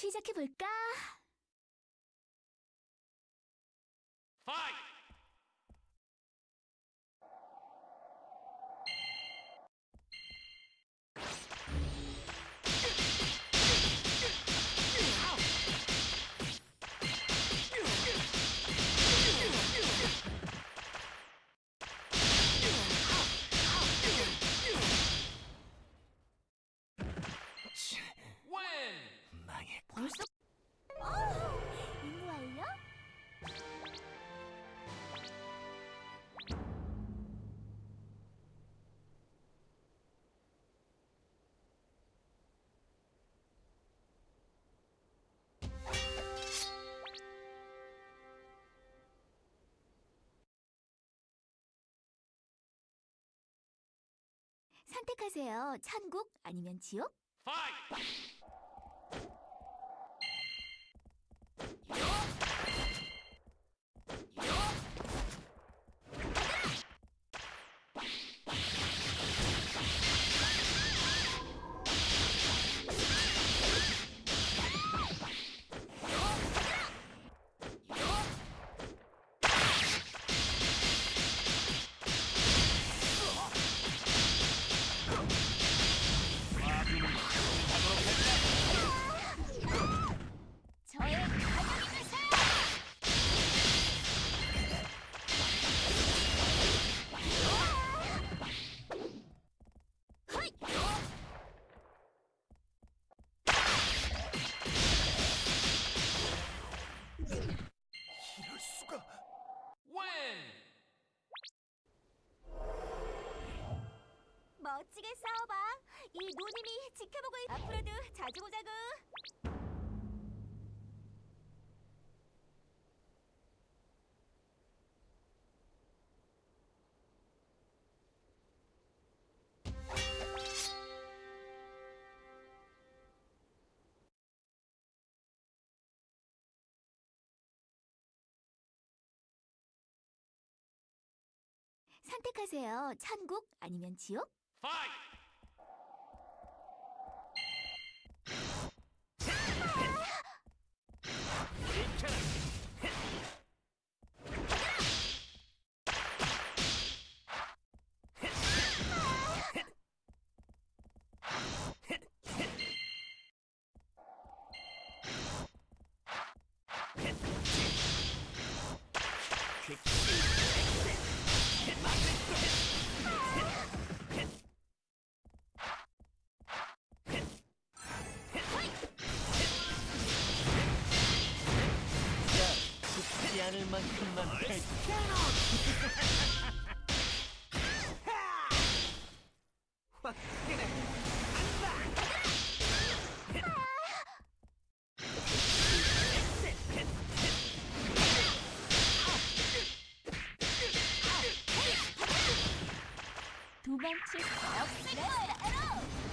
시작해 볼까? Fight! Win! 선택하세요. 천국 아니면 지옥? 저 멋지게 싸워봐. 이 노님이 지켜보고 있... 앞으로도 자주 보자고. 선택하세요. 천국 아니면 지옥? Fight! 않을 만큼만 할 도망칠 거야.